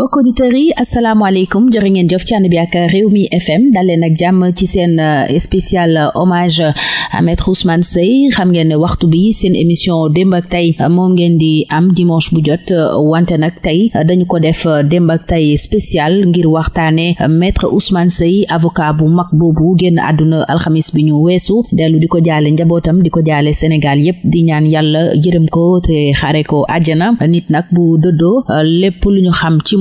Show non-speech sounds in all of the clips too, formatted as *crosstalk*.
mbokk auditeurs yi asalaamaaleykum. Jërë ngeen jëf ci ànd ak Rewmi FM dalee nag jàmm ci seen euh, spécial hommage à maître Ousmane Seye. Xam ngeen waxtu bi seen émission démb ak tey moom ngeen di am dimanche bu jot wante nag tey dañu ko def démb ak tey spécial ngir waxtaane maître Ousmane Seye avocat bu mag boobu génn àdduna alxamis bi ñu weesu. Dellu di ko jaale njabootam di ko jaale Sénégal yépp di ñaan yàlla ko te xare ko àjjana. Nit nag bu dëddoo lépp lu ñu xam ci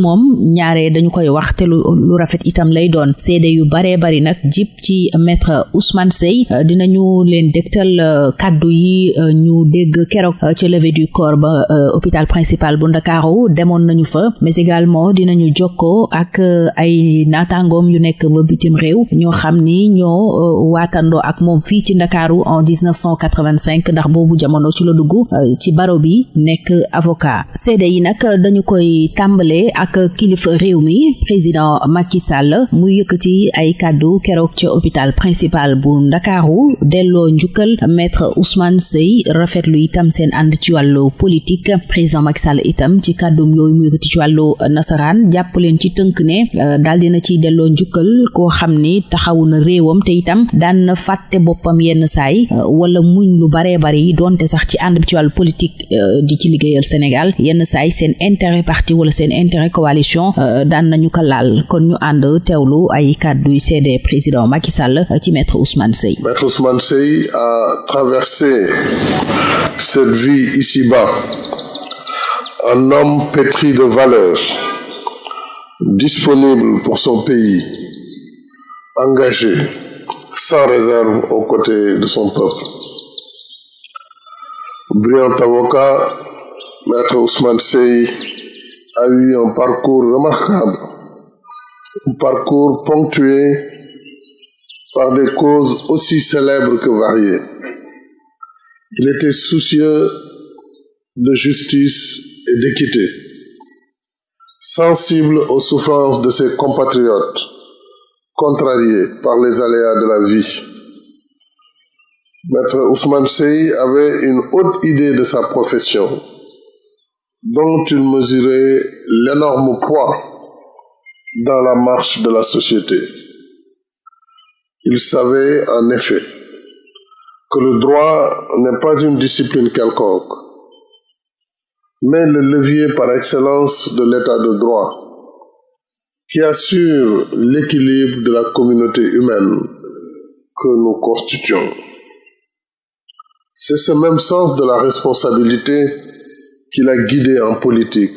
ñaare dañu koy wax te lu rafet itam lay doon. Seede yu baree bari nag ci maître Ousmane Seye. Dinañu leen dégtal kaddu yi ñu dégg du corps ba principal bu Ndakaaru. Demoon nañu fa mais également dinañu jokkoo ak ay naataangoom yu nekk ba bitim réew. Ñoo xam ni ñoo waatandoo ak moom fii en 1985 ndax boobu jamono ci la dugg ci baro bi nekk avocat. Seede yi nag dañu koy tàmbale ak kilifa réew mi président Macky Sall muy yëkkati hôpital principal bu Ndakaaru delloo maître Ousmane Seye rafetlu itam seen ànd ci wàllu politique. Président Macky itam ci kàddum yooyu muy yëkkati ci wàllu nasaraan jàpp leen ci tënk ne daal dina ci delloo njukkal koo xam ni taxawu na réewam te itam daan na yenn wàllu politique di ci liggéeyal Sénégal. Yenn saay seen intérêt parti wala seen intérêt coalition daan nañu ko laal. Kon ñu ànd teewlu ay kàddu yu président Macky Sall ci maître Ousmane Seye. Maître Ousmane Seye a traversé cette vie ici-bas. Un homme pétri de valeurs disponible pour son pays engagé sans réserve aux côtés de son peuple. Brillant avocat Maître Ousmane Seye a eu un parcours remarquable, un parcours ponctué par des causes aussi célèbres que variées. Il était soucieux de justice et d'équité, sensible aux souffrances de ses compatriotes, contrariés par les aléas de la vie. Maître Ousmane Seye avait une haute idée de sa profession, dont il mesurait l'énorme poids dans la marche de la société. Il savait en effet que le droit n'est pas une discipline quelconque, mais le levier par excellence de l'état de droit qui assure l'équilibre de la communauté humaine que nous constituons. C'est ce même sens de la responsabilité qui l'a guidé en politique,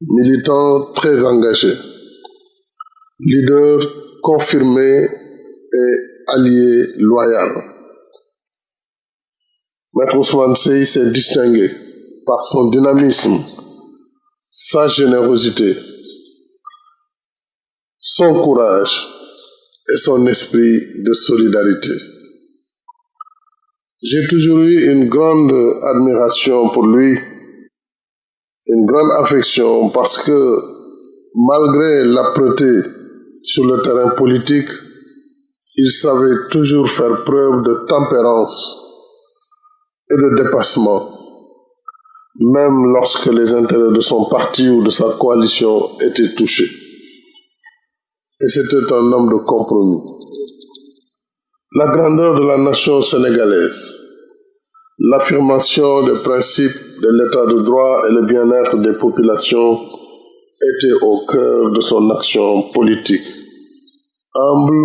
militant très engagé, leader confirmé et allié loyal. Maître Ousmane Seye s'est distingué par son dynamisme, sa générosité, son courage et son esprit de solidarité. J'ai toujours eu une grande admiration pour lui, une grande affection parce que malgré l'âpreté sur le terrain politique, il savait toujours faire preuve de tempérance et de dépassement, même lorsque les intérêts de son parti ou de sa coalition étaient touchés. Et c'était un homme de compromis. La grandeur de la nation sénégalaise, l'affirmation des principes de l'état de droit et le bien-être des populations étaient au cœur de son action politique. Humble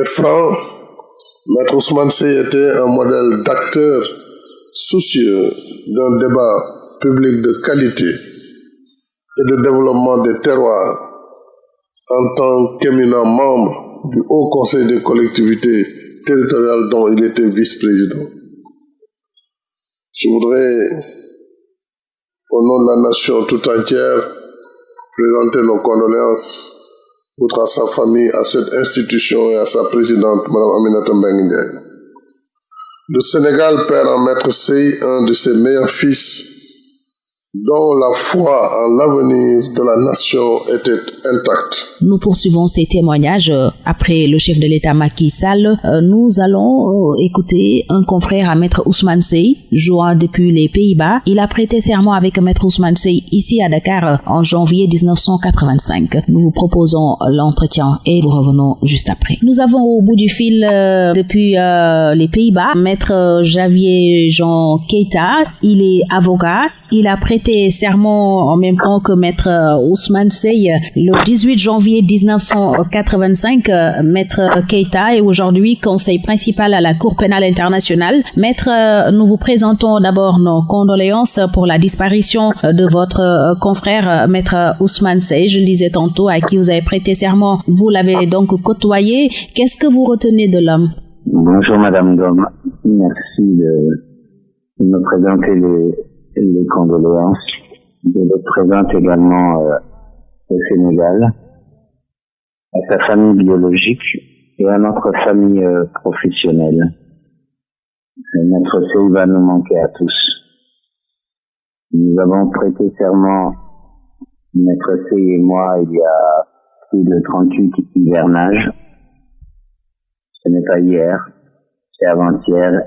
et franc, Maître Ousmane Seye était un modèle d'acteur soucieux d'un débat public de qualité et de développement des terroirs en tant qu'éminent membre du Haut Conseil des collectivités territoriales dont il était vice-président. Je voudrais, au nom de la nation tout entière, présenter nos condoléances outre à sa famille, à cette institution et à sa présidente, Mme Aminata Mbengue Le Sénégal perd en Maître Sey un de ses meilleurs fils, dont la foi en l'avenir de la nation était intacte. Nous poursuivons ces témoignages euh, après le chef de l'État Macky Sall. Euh, nous allons euh, écouter un confrère à Maître Ousmane Sey, jouant depuis les Pays-Bas. Il a prêté serment avec Maître Ousmane Sey ici à Dakar en janvier 1985. Nous vous proposons l'entretien et nous revenons juste après. Nous avons au bout du fil depuis les Pays-Bas Maître Javier Jean Keita. Il est avocat. Il a prêté prêté serment en même temps que maître euh, Ousmane Sey le 18 janvier 1985. Euh, maître Keita est aujourd'hui conseil principal à la Cour pénale internationale. Maître, euh, nous vous présentons d'abord nos condoléances pour la disparition de votre confrère maître Ousmane Sey. Je le disais tantôt, à qui vous avez prêté serment. Vous l'avez donc côtoyé. Qu'est-ce que vous retenez de l'homme? Bonjour Madame Gomme. Merci de me présenter les les condoléances. Je le présente également euh, au Sénégal, à sa famille biologique et à notre famille euh, professionnelle. Notre C va nous manquer à tous. Nous avons prêté serment, Maître C et moi, il y a plus de 38 hivernages. Ce n'est pas hier, c'est avant-hier,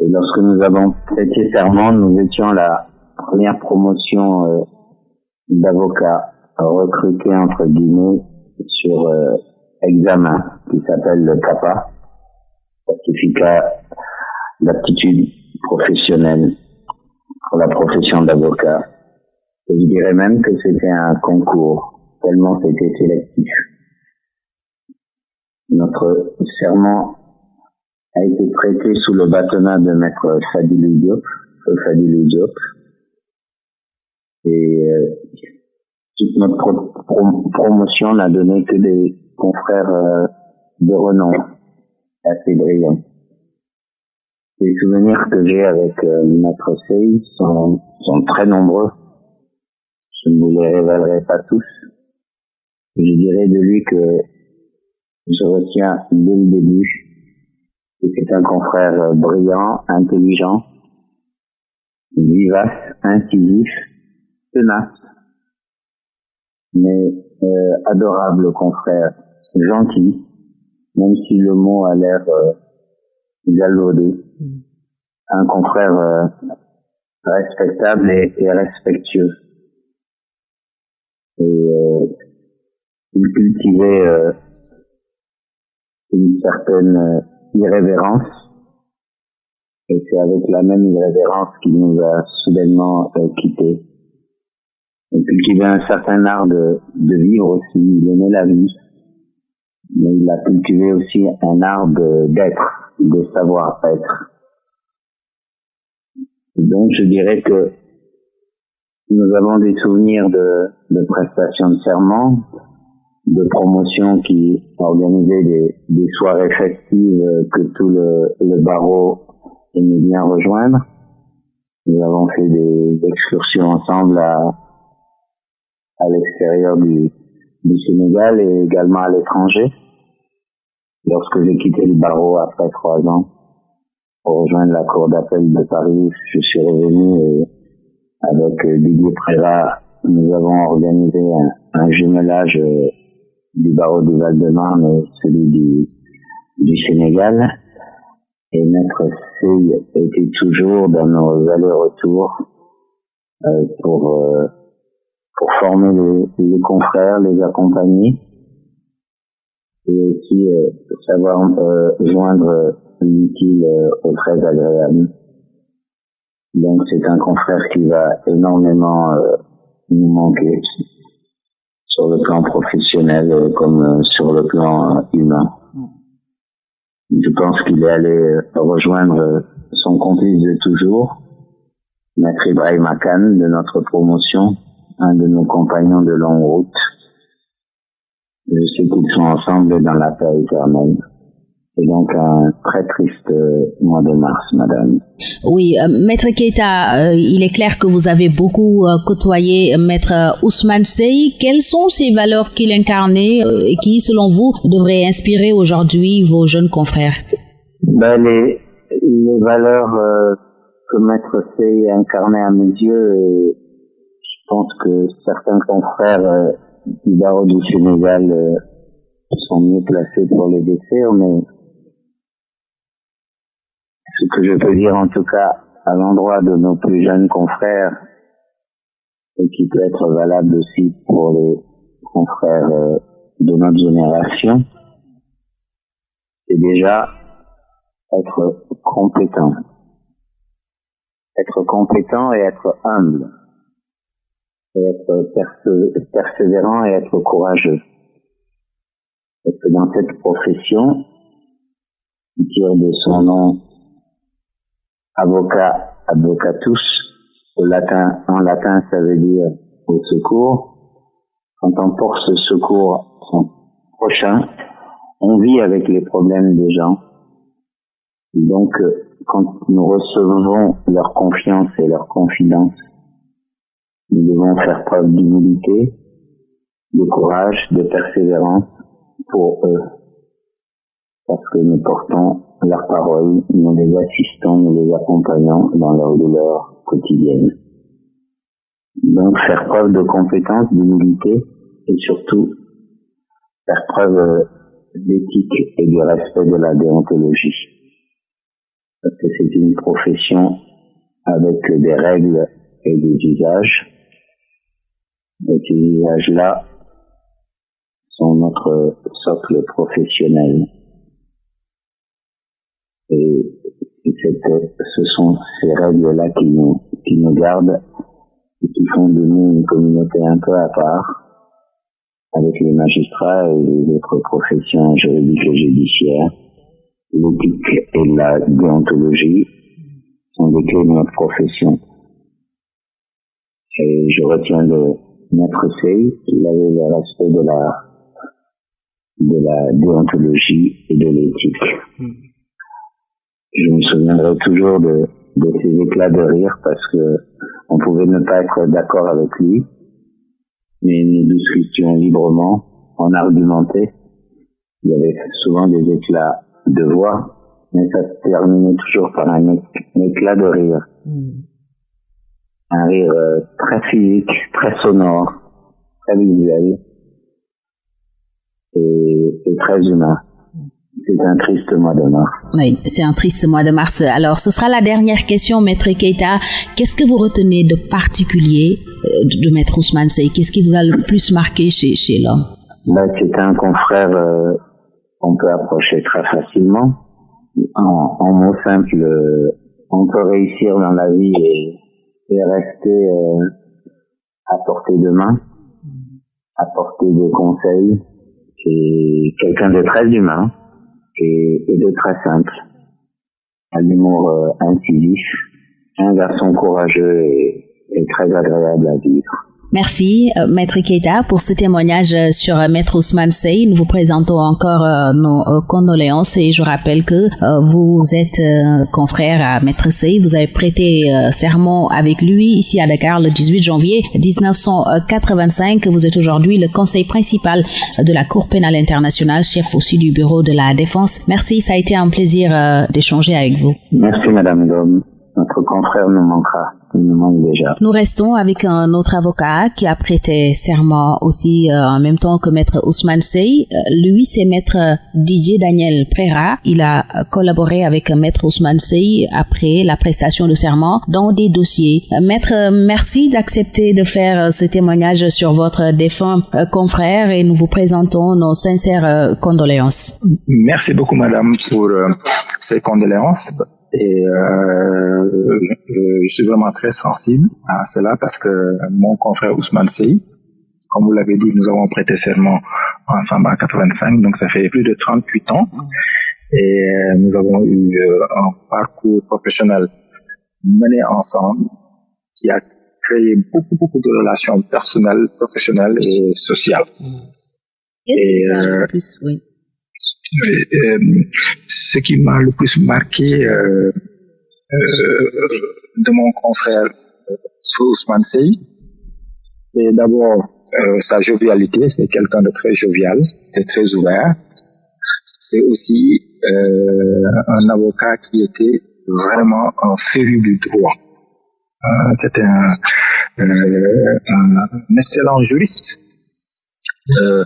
et lorsque nous avons prêté serment, nous étions la première promotion euh, d'avocats recrutés entre guillemets sur euh, examen qui s'appelle le CAPA, certificat d'aptitude professionnelle pour la profession d'avocat. Et je dirais même que c'était un concours, tellement c'était sélectif. Notre serment a été prêté sous le bâtonnat de maître Fadilou Diop, Fadilou Diop. Et euh, toute notre promotion n'a donné que des confrères euh, de renom assez brillants. Les souvenirs que j'ai avec euh, maître Sey sont, sont très nombreux. Je ne vous les révélerai pas tous. Je dirais de lui que je retiens dès le début c'est un confrère euh, brillant, intelligent, vivace, incisif, tenace, mais euh, adorable confrère, gentil, même si le mot a l'air euh, galvaudé. Un confrère euh, respectable et, et, respectueux. Et il cultivait une certaine irrévérence. Et c'est avec la même irrévérence qu'il nous a soudainement euh, quittés. Il cultivait un certain art de, vivre aussi. Il aimait la vie. Mais il a cultivé aussi un art d'être, de, savoir-être. Donc je dirais que nous avons des souvenirs de, de prestations de serment, de promotion qui organisait des, des soirées festives que tout le, le barreau aimait bien rejoindre. Nous avons fait des excursions ensemble à, à l'extérieur du, du Sénégal et également à l'étranger. Lorsque j'ai quitté le barreau après trois ans pour rejoindre la cour d'appel de Paris, je suis revenu et avec Didier Préra, nous avons organisé un, un jumelage du barreau du Val-de-Marne celui du, du Sénégal. Et notre fille était toujours dans nos allers-retours euh, pour, euh, pour former les, les, confrères, les accompagner et aussi euh, savoir euh, joindre l'utile euh, au très agréable. Donc c'est un confrère qui va énormément euh, nous manquer sur le plan professionnel euh, comme euh, sur le plan euh, humain. Je pense qu'il est allé rejoindre son complice de toujours, Maître Ibrahim Akan de notre promotion, un de nos compagnons de longue route. Je sais qu'ils sont ensemble dans la paix éternelle. C'est donc un très triste euh, mois de mars, madame. Oui, euh, Maître Keita, euh, il est clair que vous avez beaucoup euh, côtoyé Maître Ousmane Sey. Quelles sont ces valeurs qu'il incarnait et qui, selon vous, devraient inspirer aujourd'hui vos jeunes confrères? Ben, les, les valeurs que Maître Sey incarnait à mes yeux pense que certains confrères du barreau du Sénégal sont mieux placés pour les décrire, mais ce que je peux dire en tout cas à l'endroit de nos plus jeunes confrères et qui peut être valable aussi pour les confrères euh, de notre génération, c'est déjà être compétent. Être compétent et être humble. Et être persévérant et être courageux. Parce que dans cette profession, qui tire de son nom avocat, advocatus, au latin, en latin ça veut dire au secours. Quand on porte ce secours son prochain, on vit avec les problèmes des gens. Donc, quand nous recevons leur confiance et leur confidence, nous devons faire preuve d'humilité, de courage, de persévérance pour eux. Parce que nous portons leur parole, nous les assistons, nous les accompagnons dans leur douleur quotidienne. Donc faire preuve de compétence, d'humilité et surtout faire preuve d'éthique et du respect de la déontologie. Parce que c'est une profession avec des règles et des usages. Et ces usages-là sont notre socle professionnel. Et ce sont ces règles-là qui nous, qui nous gardent et qui font de nous une communauté un peu à part avec les magistrats et les autres professions juridiques et judiciaires. L'éthique et la déontologie sont des clés de notre profession. Et je retiens de Maître Sey qu'il avait le de la, de la déontologie et de l'éthique. Je me souviendrai toujours de, de ses éclats de rire parce que on pouvait ne pas être d'accord avec lui, mais nous discutions librement, on argumentait. Il y avait souvent des éclats de voix, mais ça se terminait toujours par un, éclat de rire. Un rire euh, très physique, très sonore, très visuel et, et très humain. C'est un triste mois de mars. Oui, c'est un triste mois de mars. Alors, ce sera la dernière question, Maître Keita. Qu'est-ce que vous retenez de particulier euh, de Maître Ousmane Sey? Qu'est-ce qui vous a le plus marqué chez, chez l'homme? Ben, C'est un confrère euh, qu'on peut approcher très facilement. En, en mots simples, euh, on peut réussir dans la vie et, et rester euh, à portée de main, à portée de conseils. C'est quelqu'un de très humain et, et de très simple. Un humour euh, incisif, un garçon courageux et très agréable à vivre. Merci, euh, Maître Keita, pour ce témoignage euh, sur euh, Maître Ousmane Sey. Nous vous présentons encore nos condoléances et je rappelle que vous êtes confrère à Maître Sey. Vous avez prêté serment avec lui ici à Dakar le 18 janvier 1985. Vous êtes aujourd'hui le conseil principal de la Cour pénale internationale, chef aussi du bureau de la défense. Merci, ça a été un plaisir d'échanger avec vous. Merci, Madame Dom notre confrère nous manquera. Il nous manque déjà. Nous restons avec un autre avocat qui a prêté serment aussi euh, en même temps que maître Ousmane Sey. Euh, lui, c'est maître Didier Daniel Prera. Il a collaboré avec maître Ousmane Sey après la prestation de serment dans des dossiers. Euh, maître, merci d'accepter de faire ce témoignage sur votre défunt confrère et nous vous présentons nos sincères condoléances. Merci beaucoup, madame, pour ces condoléances. Et euh, je suis vraiment très sensible à cela parce que mon confrère Ousmane Sey, comme vous l'avez dit, nous avons prêté serment ensemble en 85, donc ça fait plus de 38 ans. Et euh, nous avons eu euh, un parcours professionnel mené ensemble qui a créé beaucoup, beaucoup de relations personnelles, professionnelles et sociales. Et, euh, plus, oui. Euh, ce qui m'a le plus marqué euh, euh, de mon confrère Ousmane Sey, c'est d'abord sa jovialité, c'est quelqu'un de très jovial, de très ouvert. C'est aussi un avocat qui était vraiment un féru du droit. C'était un excellent juriste. Euh,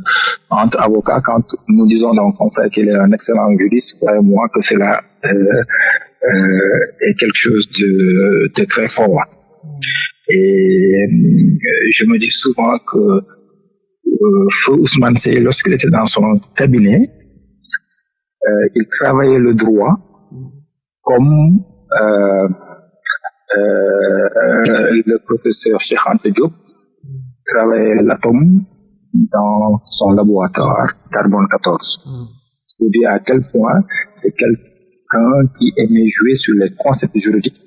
entre avocats, quand nous disons donc on fait qu'il est un excellent juriste, croyez-moi que cela euh, euh, est quelque chose de, de très fort. Et je me dis souvent que euh, Ousmane Sey, lorsqu'il était dans son cabinet, euh, il travaillait le droit comme euh, euh, le professeur Cheikh Ante Diop travaillait l'atome dans son laboratoire Carbone 14. Mm. Je dis à quel point c'est quelqu'un qui aimait jouer sur les concepts juridiques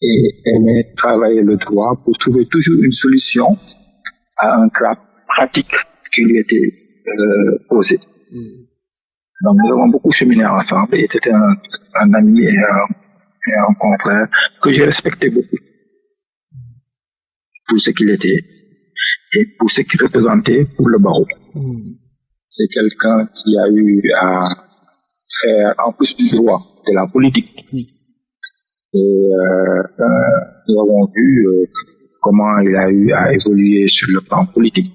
et aimait travailler le droit pour trouver toujours une solution à un cas pratique qui lui était euh, posé. Mm. Donc nous avons beaucoup cheminé ensemble et c'était un, un, ami et un, et un confrère que j'ai respecté beaucoup pour ce qu'il était et pour ce qu'il représentait pour le barreau. Mm. C'est quelqu'un qui a eu à faire en plus du droit de la politique. Mm. Et euh, euh, nous avons vu euh, comment il a eu à évoluer sur le plan politique.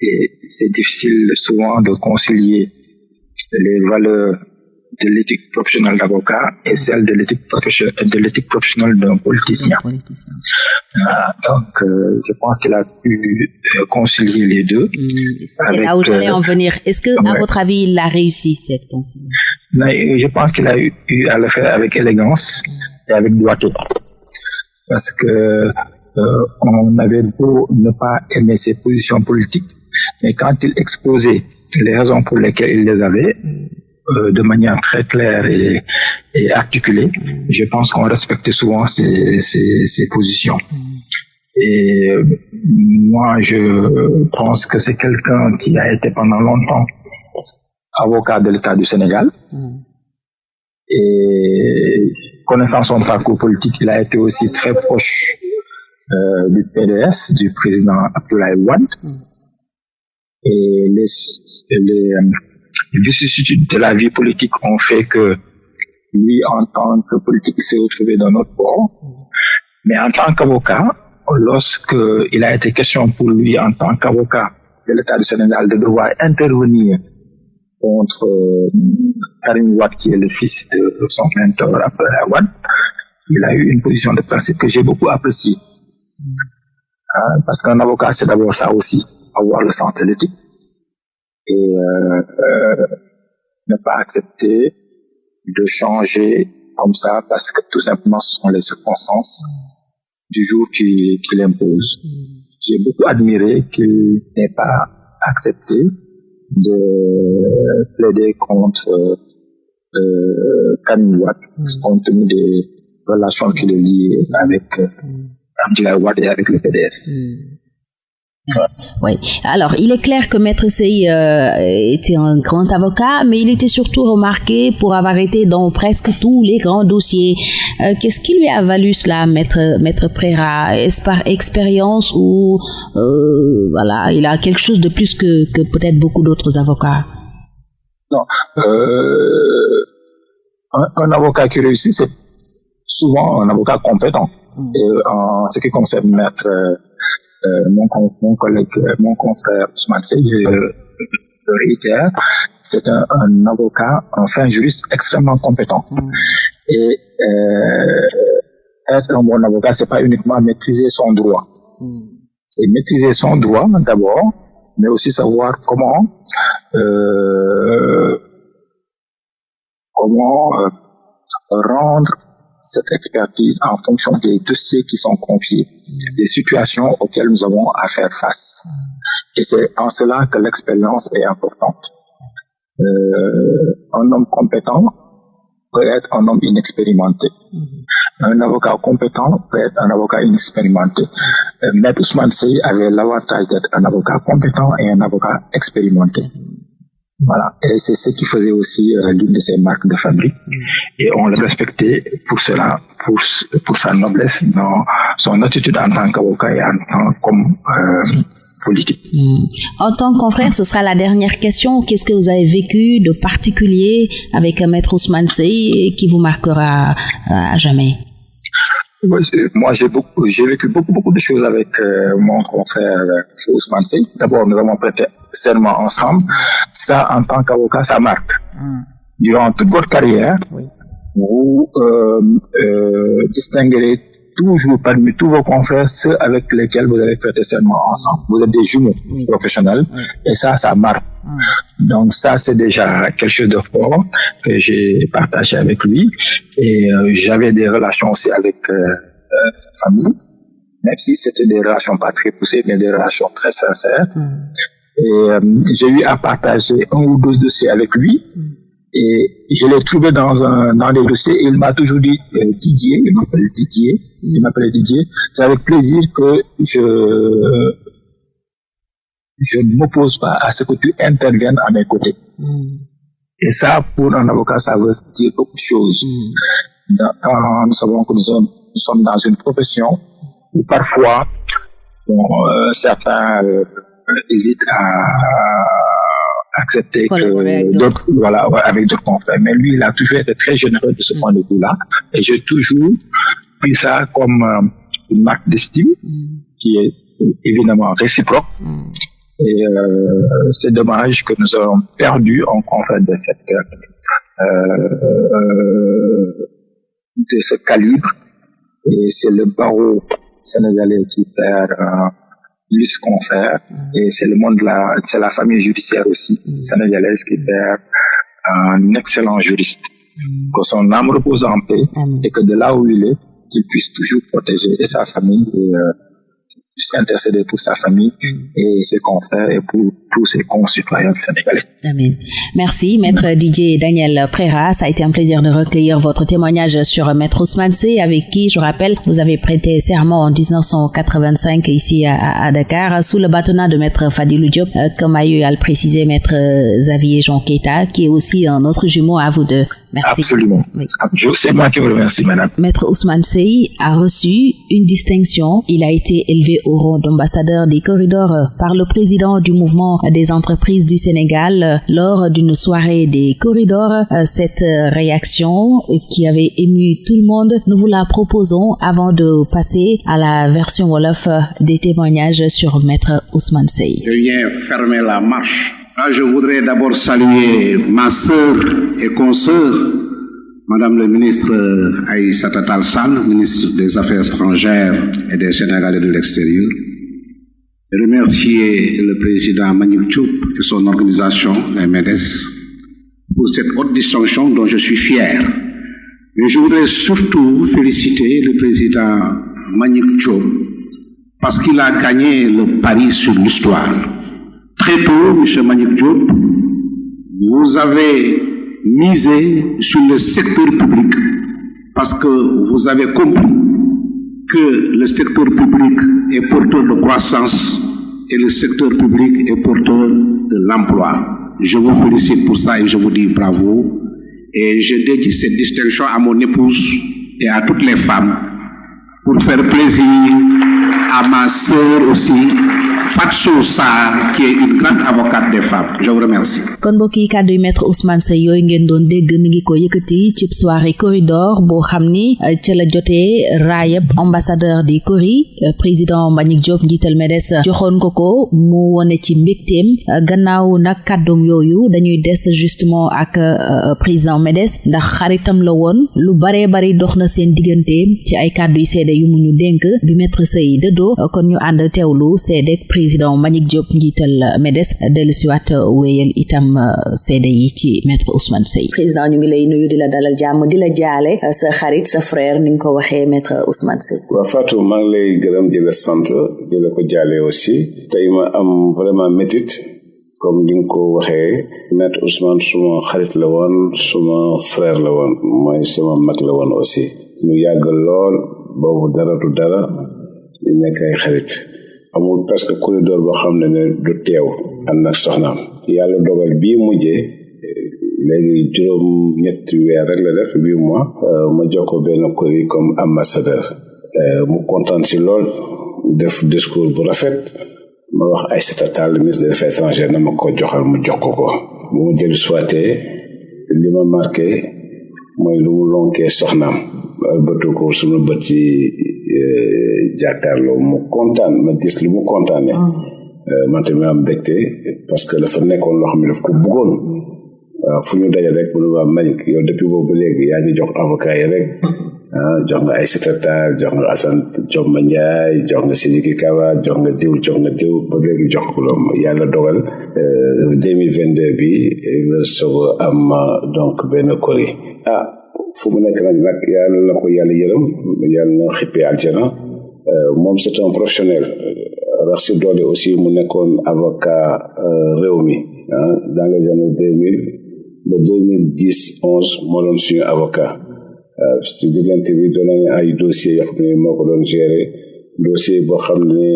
Et c'est difficile souvent de concilier les valeurs de l'éthique professionnelle d'avocat et celle de l'éthique professionnelle, professionnelle d'un politicien. politicien. Euh, donc, euh, je pense qu'il a pu euh, concilier les deux. Mmh, c'est là où j'allais en venir. Est-ce que, à votre avis, il a réussi cette conciliation? Mais Je pense qu'il a eu, eu, à le faire avec élégance et avec doigté. Parce que on avait beau ne pas aimer ses positions politiques, mais quand il exposait les raisons pour lesquelles il les avait, euh, de manière très claire et, et articulée. Je pense qu'on respecte souvent ces, positions. Et euh, moi, je pense que c'est quelqu'un qui a été pendant longtemps avocat de l'État du Sénégal. Et connaissant son parcours politique, il a été aussi très proche euh, du PDS, du président Abdoulaye Wade. Et les, les, les vicissitudes de la vie politique ont fait que lui, en tant que politique, s'est retrouvé dans notre bord. Mais en tant qu'avocat, lorsque il a été question pour lui, en tant qu'avocat de l'État du Sénégal, de devoir intervenir contre euh, Karim Ouad, qui est le fils de son mentor Abdel Ouad, il a eu une position de principe que j'ai beaucoup appréciée. Hein, parce qu'un avocat, c'est d'abord ça aussi, avoir le sens de l'éthique et euh, euh, ne pas accepter de changer comme ça parce que tout simplement ce sont les circonstances du jour qui, qui l'imposent. J'ai beaucoup admiré qu'il n'ait pas accepté de plaider contre euh, Watt, compte tenu des relations qu'il liées avec euh, Wade et avec le PDS. Mm. Oui. Alors, il est clair que Maître Sey euh, était un grand avocat, mais il était surtout remarqué pour avoir été dans presque tous les grands dossiers. Euh, Qu'est-ce qui lui a valu cela, Maître, Maître Préra? Est-ce par expérience ou euh, voilà, il a quelque chose de plus que, que peut-être beaucoup d'autres avocats? Non. Un, un, avocat qui réussit, c'est souvent un avocat compétent. Mm. Et en ce qui concerne Maître mon, mon, collègue, euh, mon confrère Ousmane je le réitère, c'est un, un, avocat, un fin juriste extrêmement compétent. Mm. Et euh, être un bon avocat, c'est pas uniquement maîtriser son droit. Mm. C'est maîtriser son droit d'abord, mais aussi savoir comment euh, comment euh, rendre cette expertise en fonction des dossiers qui sont confiés, des situations auxquelles nous avons à faire face. Et c'est en cela que l'expérience est importante. Euh, un homme compétent peut être un homme inexpérimenté. Un avocat compétent peut être un avocat inexpérimenté. Euh, Maître Ousmane Sey avait l'avantage d'être un avocat compétent et un avocat expérimenté. Voilà, et c'est ce qui faisait aussi euh, l'une de ses marques de fabrique. Mm. Et on le respectait pour cela, pour, pour sa noblesse dans son attitude en tant qu'avocat et en tant comme euh, politique. Mm. En tant que confrère, ce sera la dernière question. Qu'est-ce que vous avez vécu de particulier avec Maître Ousmane Sey qui vous marquera à jamais? Moi, j'ai beaucoup, j'ai vécu beaucoup, beaucoup de choses avec euh, mon confrère euh, Ousmane Sey. D'abord, nous avons prêté serment ensemble. Ça, en tant qu'avocat, ça marque. Mm. Durant toute votre carrière, oui. vous euh, euh, distinguerez toujours parmi tous vos confrères ceux avec lesquels vous avez prêté serment ensemble. Vous êtes des jumeaux oui. professionnels oui. et ça, ça marque. Mm. Donc ça, c'est déjà quelque chose de fort que j'ai partagé avec lui et euh, j'avais des relations aussi avec euh, euh, sa famille, même si c'était des relations pas très poussées, mais des relations très sincères. Mm. Et j'ai eu à partager un ou deux dossiers avec lui. Et je l'ai trouvé dans un dans les dossiers et il m'a toujours dit euh, Didier, il m'appelle Didier, il m'appelle Didier. C'est avec plaisir que je je ne m'oppose pas à ce que tu interviennes à mes côtés. Mm. Et ça, pour un avocat, ça veut dire beaucoup de choses. Mm. Quand nous savons que nous sommes, nous sommes, dans une profession où parfois bon, euh, certains euh, hésitent à accepter que d'autres, voilà, avec d'autres confrères. Mais lui, il a toujours été très généreux de ce point de vue-là. Et j'ai toujours pris ça comme euh, une marque d'estime qui est évidemment réciproque. Mm. Et euh, c'est dommage que nous ayons perdu en confrère de cette euh, de ce calibre. Et c'est le barreau sénégalais qui perd plus confrère et c'est le monde de la c'est la famille judiciaire aussi mm. sénégalaise qui perd un excellent juriste. Mm. que son âme repose en paix et que de là où il est qu'il puisse toujours protéger. Et sa famille et euh, s'intercéder pour sa famille et ses confrères et pour tous ses concitoyens sénégalais. Amen. Merci, Maître Didier Daniel Préra. Ça a été un plaisir de recueillir votre témoignage sur Maître Ousmane Sey, avec qui, je rappelle, vous avez prêté serment en 1985 ici à, à Dakar, sous le bâtonnat de Maître Fadilou Diop, euh, comme a eu à le préciser Maître Xavier Jean Keita, qui est aussi un autre jumeau à vous deux. Merci. Absolument. Oui. C'est moi qui vous remercie, madame. Maître Ousmane Sey a reçu une distinction. Il a été élevé au rang d'ambassadeur des corridors par le président du mouvement des entreprises du Sénégal lors d'une soirée des corridors. Cette réaction qui avait ému tout le monde, nous vous la proposons avant de passer à la version Wolof des témoignages sur Maître Ousmane Sey. Je viens fermer la marche Là, je voudrais d'abord saluer ma sœur et consoeur, Madame le ministre Aïssata Talsal, ministre des Affaires étrangères et des Sénégalais de l'extérieur. Remercier le président Manik Tchoup et son organisation, la MEDES, pour cette haute distinction dont je suis fier. Mais je voudrais surtout féliciter le président Manik Tchoup parce qu'il a gagné le pari sur l'histoire. Très tôt, M. Manik Diop, vous avez misé sur le secteur public parce que vous avez compris que le secteur public est porteur de croissance et le secteur public est porteur de l'emploi. Je vous félicite pour ça et je vous dis bravo. Et je dédie cette distinction à mon épouse et à toutes les femmes pour faire plaisir à ma sœur aussi, Fatou Sarr qui est une grande avocate des femmes. Je vous remercie. kon mbokk yi kàddu Ousmane Seye yooyu ngeen doon dégg mi ngi ko yëkkati corridor boo xam ni ca la jotee raayab ambassadeur di Cori président Mbagnick Diop njiital MEDES joxoon ko ko mu wone ci mbégteem. Gannaaw nag kàddum yooyu dañuy des justement ak président MEDES ndax xaritam la woon. Lu baree bari dox na seen diggante ci ay kàddu yu seede yu mu ñu Mbagnick Diop njiital MEDES dellusiwaat wéyal itam seede yi ci maître Ousmane Seye. Président ñu ngi lay nuyu di la dalal jàmm di la jaale sa xarit sa frère ni nga ko waxee maître Ousmane Seye. Waaw Fatou maa ngi lay gërëm di la sant di la ko jaale aussi. Tey ma am vraiment métit comme ni nga ko waxee. Maître Ousmane suma xarit la woon suma frère la woon mooy suma mag la woon aussi. Ñu yàgg lool boobu dara du dara di nekk ay xarit. Amul presque corridor boo xam ne ne du teew ànd ak soxnaam. Yàlla dogal bii mujjee léegi juróom ñetti weer rek la def huit mois ma jox ko benn kori comme ambassadeur. Mu kontaan si lool def discours bu rafet. Ma wax Aïssata Tall ministre des affaires étrangères na ma ko joxal mu jox ko ko. Bu mu jël soité li ma marqué mooy lu mu lonkee soxnaam. Albatu ko suma bët yi jàkkaarloo mu kontaan ma gis lu mu kontaane. Man tamit am mbégte parce que dafa nekkoon loo xam ne daf ko bëggoon waaw fu ñu daje rek mu ne waa Mbagnick yow depuis boobu léegi yaa ngi jox avocat yi rek. Ah jox nga ay secrétaire jox nga Assane jox ma Ndiaye jox nga Sidiki Kaba jox nga diw jox nga diw ba léegi jox ko loolu yàlla dogal. Deux mille vingt deux bi la soog am donc benn kori ah fu mu nekk nag nag yàlla na ko yàlla yërëm yàlla na xippee aljana. Moom c'est un professionnel. Rax si aussi mu avocat réew mi dans les années deux mille. Ba deux mille dix onze moo doon suñu avocat. Si diggante bi doon nañu ay dossiers yoo xam ne moo ko doon dossier boo xam ne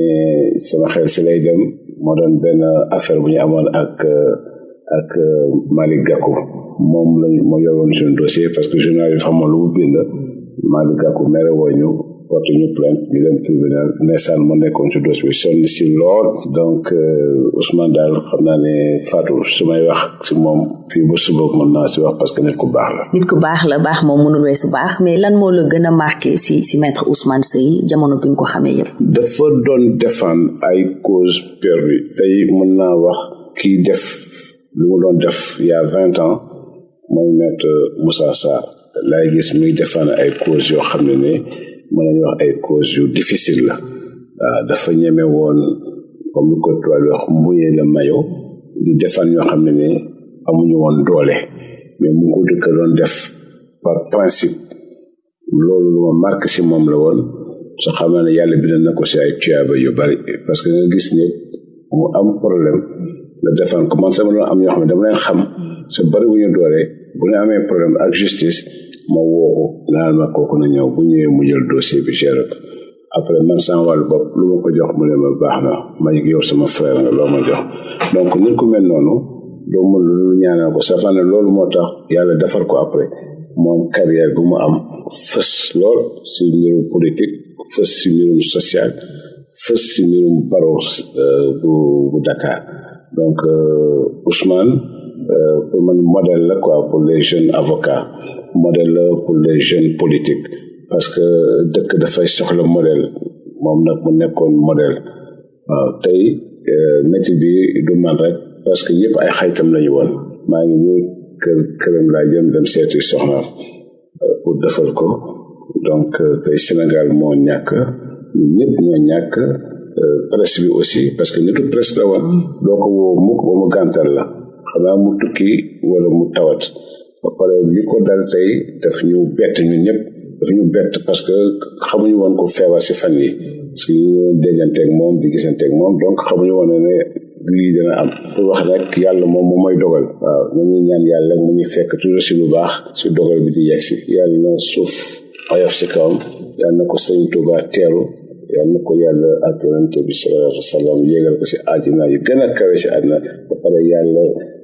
sama xel si lay dem moo doon benn affaire bu ñu amoon ak ak Malick Gakou moom lañ moo yoroon dossier parce que journal yi xamoon lu mu bind. Malick Gakou mere woo ñu porte ñu plainte ñu dem tribunal. Nekkoon ci dossier bi sonn si lool. Donc Ousmane daal xam naa ne Fatou su may wax si moom fii ba suba mën naa si wax parce que nit ku baax la. nit ku baax la baax moom mënul weesu baax. Mais lan moo la gën a marqué si si maître Ousmane Seye jamono bi nga ko xamee yëpp? dafa doon défendre ay cause perdue tey mën naa wax kii def lu mu doon def il y a vingt ans mooy maître Moussa Sarr. Laay gis muy défendre ay cause yoo xam ne ne mën nañu wax ay cause yu difficile la. Waaw dafa ñeme woon comme ni ko tubaab wax mbuñee la ñoo xam ne ne amuñu woon doole. Mais mu ko def par principe. Loolu lu ma marqué si moom la woon. Soo xam ne yàlla bind na ko si ay tuyaaba yu bari. Parce que gis ne mu am problème la défendre ko. Man sama am ñoo xam ne dama leen xam. Sa bari wu ñu doole bu ñu amee problème ak justice ma woo naan ma kooku na ñëw bu ñëwee mu jël dossier bi géré ko. Après man wàllu bopp lu ma ko jox ma baax na ma yow sama frère nga loo ma donc mel noonu doo mën lu ñaanal ko. Loolu moo tax après. Moom carrière bu mu am fës lool si mbirum politique fës si mbirum social fës si mbirum baro bu bu Dakar. Donc Ousmane pour man modèle quoi pour les jeunes avocats. Modèle pour les jeunes politiques. Parce que dëkk dafay soxla modèle. Modèle. Waaw tey métier bi du man rek. Parce que ñëpp ay xaytam lañu woon. Maa ngi nii kër ko. Donc Sénégal presse aussi. Parce que nitu presse la woon. Doo ko woo mukk xanaa mu tukki wala mu tawat. Ba pare li ko dal tey daf ñu bett ñun ñëpp daf ñu bett parce que xamuñu woon ko feebar si fan yi. Si dégganteeg moom di gisanteeg moom donc xamuñu woon ne lii dana am. Pour wax rek yàlla moom moom mooy dogal. Ñu ñaan yàlla mu ñu fekk toujours si lu baax si dogal bi di yegg si. Yàlla na suuf oyof si kawam yàlla na ko sëñ Tuuba teeru yàlla na ko yàlla ak yonente bi ko si àddina yu gën a kawe si àddina. Ba pare yàlla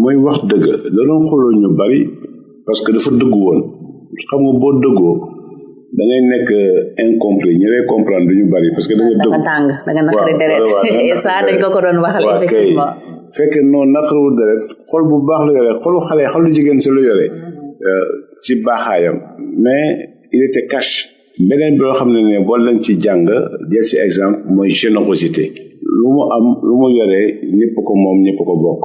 mooy wax dëgg da doon xooloo ñu bari parce que dafa dëgg woon. Xam nga boo dëggoo da ngay nekk incompris. Ñu lay comprendre du ñu bari parce que da nga dëgg tàng da nga naqari deret. *laughs* ça dañ ko ko doon waxal effectivement. Fekk non naqariwul deret. Xol bu baax la yore xolu xale xolu jigéen si lu yore si baaxaayam. Mais il était cash. Beneen bi loo xam ne ne boo leen ci jàng jël si exemple mooy générosité. Lu mu am lu mu yore ñëpp ko moom ñëpp ko bokk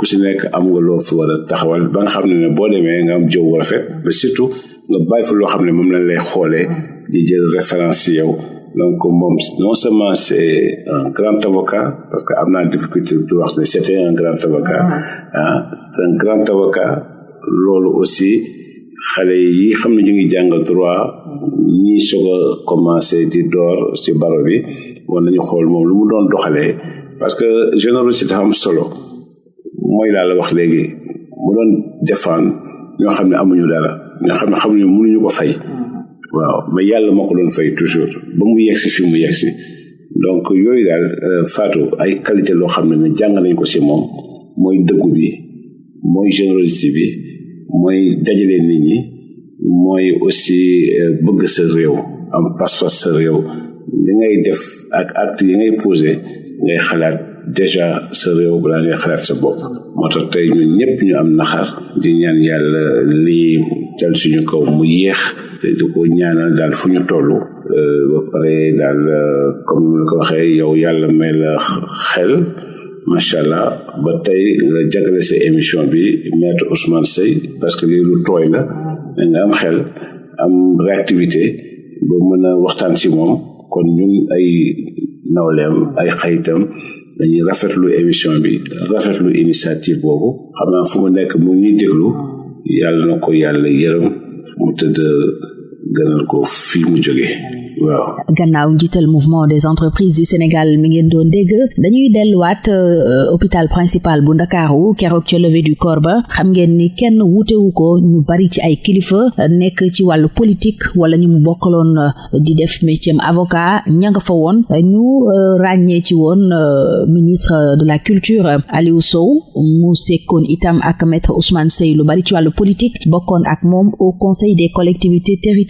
ku si nekk am nga loo fi war a taxawal ba nga xam ne ne boo demee nga am jëw bu rafet ba surtout nga bàyyi fa loo xam ne moom lañ lay xoolee di jël référence si yow. Donc moom non seulement c'est un grand avocat parce que am naa difficulté di wax ne c'était un grand avocat ah c'est un grand avocat. Loolu aussi xale yi xam ne ñu ngi jàng droit ñi soog a commencé di door ci baro bi war nañu xool moom lu mu doon doxalee parce que générosité am solo mooy laa la wax léegi mu doon défendre ñoo xam ne amuñu dara ñoo xam ne xamuñu ko fay. Waaw mais yàlla moo ko toujours ba mu fi mu donc yooyu daal Fatou ay qualité loo xam ne ne jàng nañ ko ci moom mooy dëggu bi mooy générosité bi mooy dajale aussi bëgg sa réew am pas-pas sa réew. Li ngay def ak acte déjà sa réew balaa ngay xalaat sa bopp. Moo tax tey ñun ñëpp ñu am naxar di ñaan yàlla lii dal suñu kaw mu yéex te di ko ñaanal daal fu ñu toll. Ba pare daal comme ni ko waxee yow yàlla may la xel macha allah. Ba tey nga jagale sa émission bi maître Ousmane Seye parce que lii lu tooy la da nga am xel am réactivité ba mën a dañuy rafetlu émission bi rafetlu initiative boobu. Xam naa fu mu nekk mu ngi déglu. Yàlla na ko yàlla yërëm mu tëdd gënal ko fii mu waaw. Gannaaw mouvement des entreprises du Sénégal mi ngeen doon dégg dañuy delluwaat hôpital principal bu Ndakaaru keroog ca levée du corps ba. Xam ngeen ni kenn wuutewu ko ñu bari ci ay kilifa nekk ci wàllu politique wala ñu mu bokkaloon di def métier avocat ña nga fa woon. Ñu woon ministre de la culture Aliou Sow. Mu sekkoon itam ak maître Ousmane Seye lu bari ci wàllu politique bokkoon ak au conseil des collectivités territoriales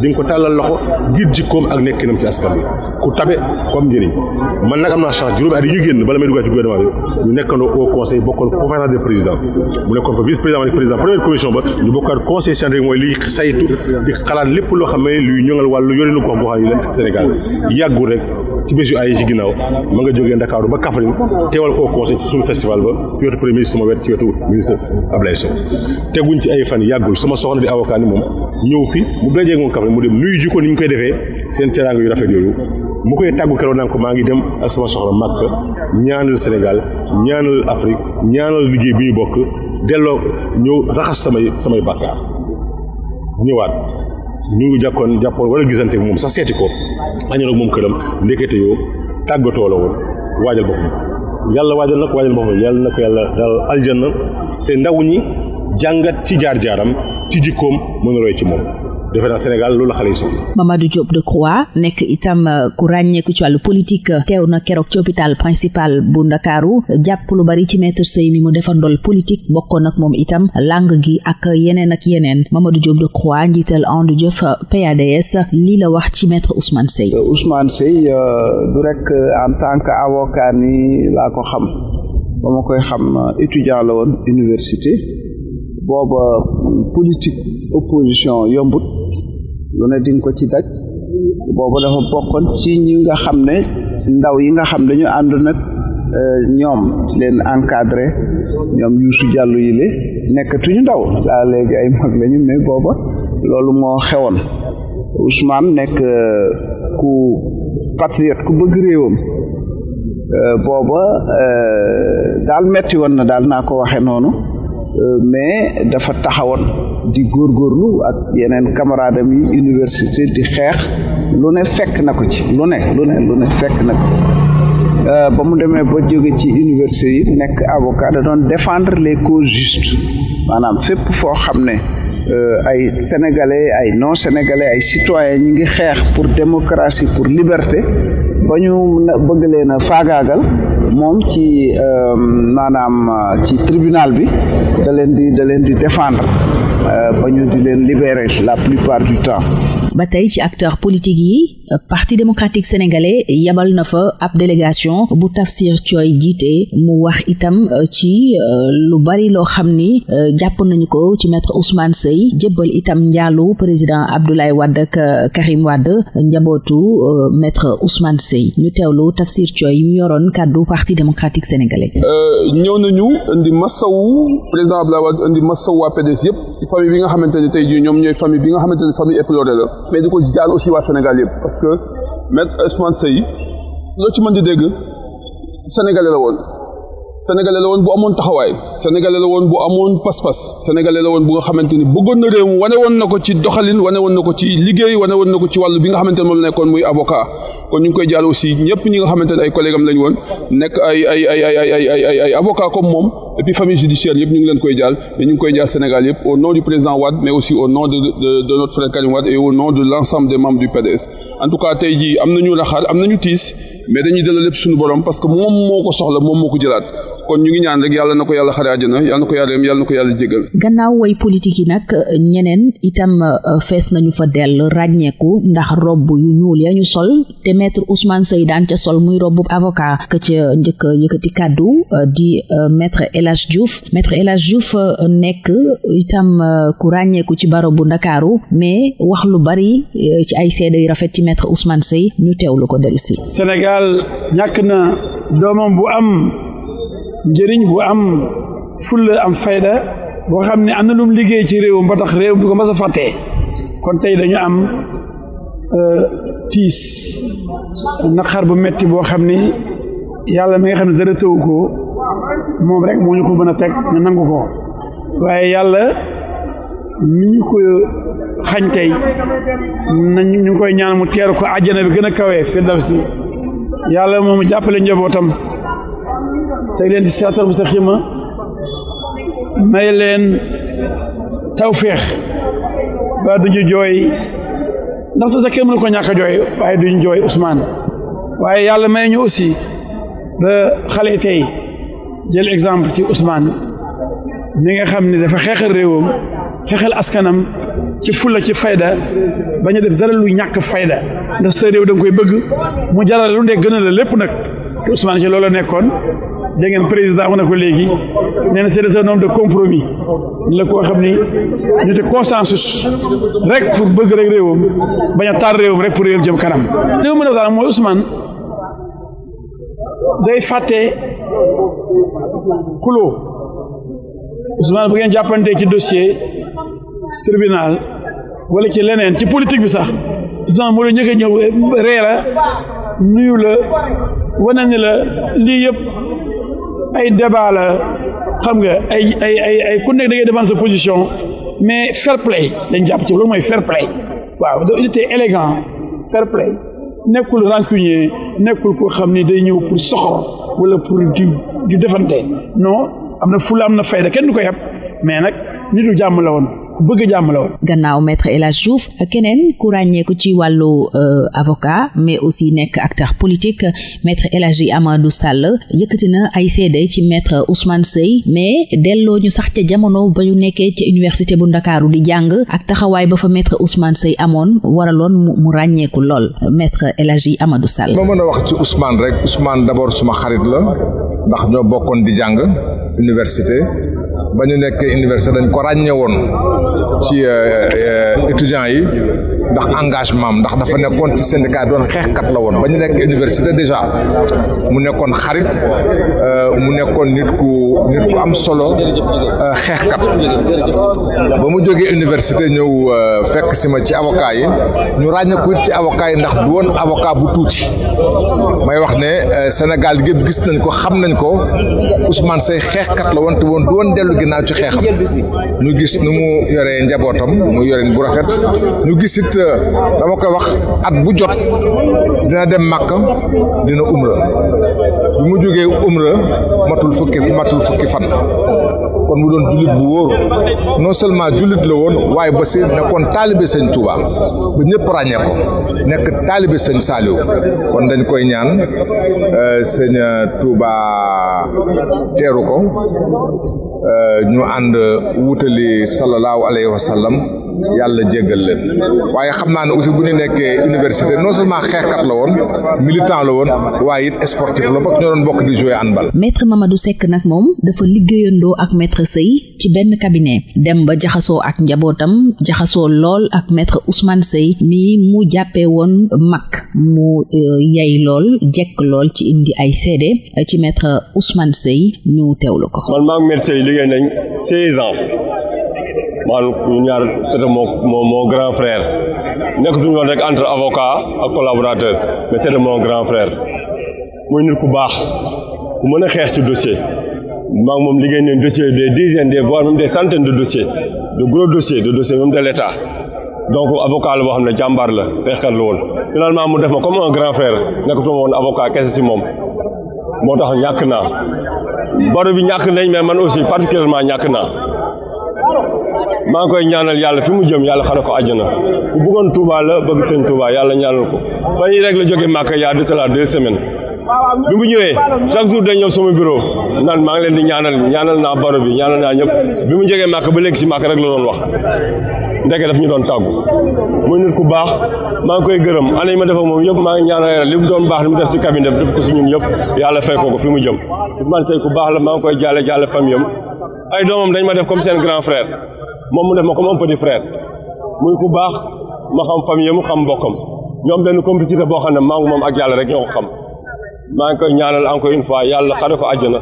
di nga ko tàllal loxo ngir ak nekkinam ci askan bi ku tabe man chance au conseil bokkoon conférence des présidents. Mu nekkoon vice président ak président première commission ba ñu conseil scientifique mooy liy saytu di xalaat luy Sénégal ci bés yu ay ci ginnaaw ma nga jógee Ndakaaru ba Kaffrine teewal au conseil ci suñu festival ba ci wetu premier sama wet ci wetu ministre Ablaye Sow. Teguñ ci ay fan yàggul sama soxna di avocat ni moom ñëw fi mu dajee moom Kaffrine mu dem nuyu jikko ni ñu koy defee seen teraanga yu rafet yooyu. Mu koy tàggu keroog naan ko maa ngi dem ak sama soxna Makka ñaanal Sénégal ñaanal Afrique ñaanal liggéey bi ñu bokk delloo ñëw raxas samay samay bàkkaar. Ñëwaat ñu ngi jàkkoon jàppoon wala gisante moom sax seeti ko. Añoon ak moom këram ndekete yoo tàggatoo la woon waajal boppam. Yàlla waajal nag waajal boppam. Yàlla na ko yàlla dal aljanna. Te ndaw ñi jàngat ci jaar-jaaram ci jikkoom mën roy ci moom defe naa Sénégal loolu la xale yi soxla. Mamadou Diop Decroix nekk itam ku ràññeeku ci wàllu politique teew na keroog ci hôpital principal bu Ndakaaru jàpp lu bari ci maître Seye mi mu defandool politique bokkoon ak moom itam langue gi ak yeneen ak yeneen Mamadou Diop Decroix njiital And Jëf PADS lii la wax ci maître Ousmane Seye. Ousmane Seye du rek en tant que avocat ni laa ko xam ba ma koy xam étudiant la woon université booba politique opposition yombut. Lu ne dinga ko ci daj. Boobu dafa bokkoon ci ñi nga xam ne ndaw yi nga xam dañu ànd nag ñoom leen encadré ñoom Youssou Diallo yi le nekkatuñu ndaw. Daa léegi ay mag lañu mais booba loolu moo xewoon. Ousmane nekk ku patriote ku bëgg réewam. Booba daal metti woon na daal naa ko waxe noonu. Mais dafa taxawoon di góorgóorlu ak yeneen camarade am yi université di xeex. Lu ne fekk na ko ci lu ne lu ne lu ne fekk na ko ci. Ba mu demee ba jóge ci université yi nekk avocat da doon défendre les causes justes. Maanaam fépp foo xam ne ay sénégalais ay non sénégalais ay citoyens ñi ngi xeex pour démocratie pour liberté ba ñu bëgg leen a faagaagal moom ci maanaam ci tribunal bi da leen di da leen di défendre ba ñu di libérer la plupart du temps ba tey ci acteur politique yi parti démocratique sénégalais yabal na fa ab délégation bu Tafsir Thioye jiite mu wax itam ci lu bari loo xam ni jàpp nañu ko ci maître Ousmane Seye jébbal itam njaalu président Abdoulaye Wade ak Karim Wade njabootu maître Ousmane Seye ñu teewlu Tafsir Thioye mu yoroon kàddu parti démocratique sénégalais. ñëw nañu indi masawu président Abdoulaye Wade indi masawu waa PDS yëpp ci famille bi nga xamante ne tey ñoom ñooy famille bi nga xamante ne mais di ko jaal aussi waa Sénégal yëpp. parce que maître Ousmane Seye loo ci mën di dégg sénégalais la woon. sénégalais la woon bu amoon taxawaay. sénégalais la woon bu amoon pas-pas. sénégalais la woon bu nga xamante ni bëggoon na réew wane woon na ko ci doxalin wane woon na ko ci liggéey wane woon na ko ci wàllu bi nga xamante ne moom la nekkoon muy avocat. Kon ñu ngi koy jaal aussi ñëpp ñi nga xamante ne ay collègues am lañ woon nekk ay ay ay ay ay ay ay ay avocat comme moom et puis famille judiciaire yëpp ñu ngi leen koy jaal mais ñu ngi koy jaal Sénégal yëpp au nom du président Wade mais aussi au nom de de de notre frère Karim Wade et au nom de l'ensemble des membres du PDS en tout cas tey jii am nañu naxaar am nañu tiis mais dañuy delloo lépp suñu borom parce que moom moo ko soxla moom moo ko jëlaat kon ñu ngi ñaan rek yàlla na ko yàlla xare àjjana yàlla na ko yàlla yàlla na ko yàlla jégal gannaaw way politique yi nag ñeneen itam fees nañu fa dell ràññeeku ndax robb yu ñuul ya ñu sol te maître Ousmane Seye daan ca sol muy robb avocat ka ca njëkk yëkkati kàddu di maître El Hadj Diouf. Maître El Hadj Diouf nekk itam ku ràññeeku ci baro bu Ndakaaru mais wax lu bari ci ay seede yu rafet ci maître Ousmane Seye ñu teewlu ko dellu si. Sénégal ñàkk na doomam bu am njëriñ bu am fulla am fayda boo xam ne am na lu mu liggéey ci réewam ba tax réew du ko mas fàttee kon tey dañu am tiis naqar bu metti boo xam ni yàlla mi nga xam ne dara tëw ko moom rek moo ñu ko mën a teg ñu nangu ko. Waaye yàlla mi ñu ko xañ tey nañ ñu ngi koy ñaan mu teeru ko àjjana bi gën a kawee firdawsi. Yàlla moom jàppale njabootam. تيلين السيارات المستقيمة مايلين توفيق بعد جوي نفس ذاك من كون ياك جوي بعد جوي عثمان واي يالا ما ينيو اسي بخليتي جيل اكزامبل تي عثمان ميغا خامني دا فا خيخر ريوم خيخل اسكنم تي فولا تي فايدا با ني داف دارلو نياك فايدا دا سيريو دنجكوي بيغ مو جارال لو ندي غنال ليپ نك عثمان dégg ngeen président wax na ko léegi nee na c'est un homme de compromis la koo xam ni ñu te consensus rek pour bëgg rek réewam bañ a taal réewam rek pour réewam jëm kanam. Li ma mën a daal mooy Ousmane day fàtte kuloo Ousmane bu ngeen ci dossier tribunal wala ci leneen ci politique bi sax Ousmane moo la njëkk a ñëw ree la nuyu la wane ni la lii yëpp ay débat la xam nga ay ay ay ay ku position mais fair play dañ jàpp ci fair play. Waaw il était élégant fair play. Nekkul rancunier nekkul koo xam day ñëw pour soxor wala pour du defante. Non am na na fayda kenn du ko yab. Mais nag nitu jàmm la bëgg jàmm la woon. gannaaw maître El Hadj Diouf keneen ku ràññeeku ci wàllu avocat mais aussi nekk acteur politique maître El Hadji Amadou Sall yëkkati na ay seede ci maître Ousmane Seye mais delloo ñu sax ca jamono ba ñu nekkee ca université bu Ndakaaru di jàng ak taxawaay ba fa maître Ousmane Seye amoon waraloon mu ràññeeku lool maître El Hadji Amadou Sall. ma mën a wax ci Ousmane rek Ousmane d'abord suma xarit la ndax ñoo bokkoon di jàng université ba ñu nekkee université dañ ko ràññee woon ci étudiants yi ndax engagement ndax dafa nekkoon ci syndicat doon xeexkat la woon. Ba ñu nekk université déjà mu nekkoon xarit mu nekkoon nit ku nit am solo xeexkat ba mu jógee université ñëw fekk si ma ci avocat yi ñu ràññeeku ci avocat yi ndax du woon avocat bu tuuti. May wax ne Sénégal gépp gis nañ ko xam nañ ko Ousmane Seye xeexkat la woon te woon du woon dellu ginnaaw ci xeexam. Ñu gis nu mu yoree njabootam mu yoreen bu rafet. Ñu gis it dama koy wax at bu jot dina dem dina umra bi mu jógee matul fukki matul fukki fan. Kon mu doon jullit bu wóor. Non seulement jullit la woon waaye ba si nekkoon taalibe sëñ Touba ba ñëpp ràññee ko. Nekk taalibe sëñ Saliou kon dañ koy ñaan sëñ Touba teeru ko. Ñu ànd wutali sallallahu alayhi wa yàlla jéggal leen waaye xam naa ne aussi bu ñu nekkee université non seulement xeexkat la woon militant la woon waaye it sportif la bokk ñoo doon bokk di jouer handball. maître Mamadou Seck nag moom dafa liggéeyandoo ak maître Seye ci benn cabinet dem ba jaxasoo ak njabootam jaxasoo lool ak maître Ousmane Sey mi mu jàppee woon mag mu yay lool jekk lool ci indi ay seede ci maître Ousmane Seye ñu teewlu ko. man maa ngi maître Seye liggéey nañ seize ans. Man ñaar c'était mon mon mon grand frère. Nekkatuñu woon rek entre avocat ak collaborateur mais c'était mon grand frère. Muy nit ku baax ku mën a ci dossier. Maa ngi moom liggéey nañ dossier des dizaines des voire même des centaines de dossiers de gros dossiers de dossiers même de l'État. Donc avocat la boo xam ne jàmbaar la xeexkat la woon. Finalement mu def ma comme un grand frère nekkatuma woon avocat kese ci moom. Moo tax ñàkk naa. Baro bi ñàkk nañ mais man aussi particulièrement ñàkk naa maa ngi koy ñaanal yàlla fi mu jëm yàlla xare ko àjjana. Bu bëggoon Touba la bëgg sëñ Touba yàlla ñaanal ko. Ba ñuy rek la jógee Màkka yaa de cela deux semaines. Bi mu ñëwee chaque jour day ñëw sama bureau naan maa ngi leen di ñaanal ñaanal naa baro bi ñaanal naa ñëpp. Bi mu jógee Màkka ba léegi si Màkka rek la doon wax. Ndeke daf ñu doon tàggu. Muy nit ku baax maa ngi koy yi ma def ak moom yëpp maa ngi ñaanal yàlla. Li mu doon baax li mu def si cabinet def ko si ñun yëpp yàlla fay ko ko fi mu jëm. Ousmane Seye ku baax la maa ngi koy jaale jaale famille am. Ay doomam dañ ma def comme seen grand frère moom mu def ma comme un petit frère. Muy ku baax ma xam famille mu xam mbokkam. Ñoom benn complicité boo xam ne maa ngi moom ak yàlla rek ñoo ko xam. Maa ngi koy ñaanal encore une fois yàlla xare ko àjjana.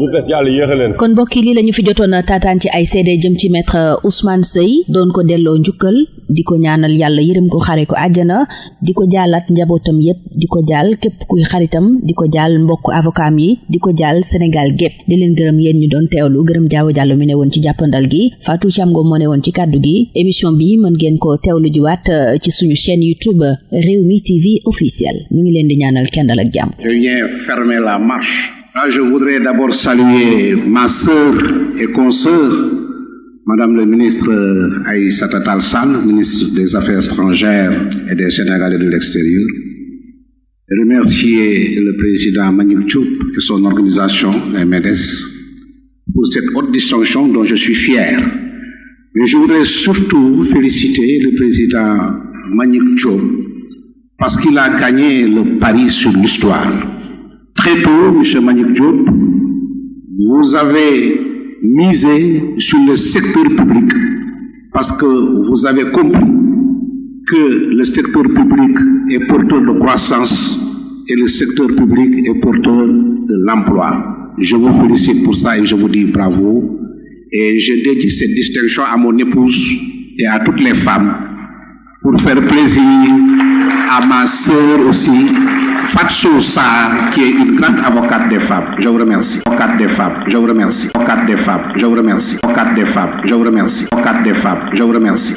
Ñu des yàlla yéexe leen. Kon mbokk yi lii la ñu fi jotoon taataan ci ay seede jëm ci maître Ousmane Seye doon ko delloo njukkal di ko ñaanal yàlla yërëm ko xare ko àjjana di ko jaalaat njabootam yépp di ko jaal képp kuy xaritam di ko jaal mbokk avocat yi di ko jaal Sénégal gépp. Di leen gërëm yéen ñu doon teewlu gërëm jaawo jàllo mi ne woon ci jàppandal gi Fatou Thiam Ngom moo ne woon ci kàddu gi. Émission bi mën ngeen ko teewlu jiwaat ci suñu chaîne YouTube Rewmi TV officiel. Ñu ngi leen di ñaanal kendal ak jàmm. Je viens fermer la marche. Là, je voudrais d'abord saluer ma sœur et consoeur, Madame le ministre Aïssata Tall Sall, ministre des Affaires étrangères et des Sénégalais de l'extérieur. Et remercier le président Manick Diop et son organisation, la MEDES, pour cette haute distinction dont je suis fier. Mais je voudrais surtout féliciter le président Manick Diop parce qu'il a gagné le pari sur l'histoire. Très tôt, M. Manick Diop, vous avez misé sur le secteur public parce que vous avez compris que le secteur public est porteur de croissance et le secteur public est porteur de l'emploi. Je vous félicite pour ça et je vous dis bravo. Et je dédie cette distinction à mon épouse et à toutes les femmes pour faire plaisir à ma sœur aussi, Fatso Sarr, qui est une grande avocate des femmes. Je vous remercie. Avocate des femmes. Je vous remercie. Avocate des femmes. Je vous remercie. Avocate des femmes. Je vous remercie. Avocate des femmes. Je vous remercie.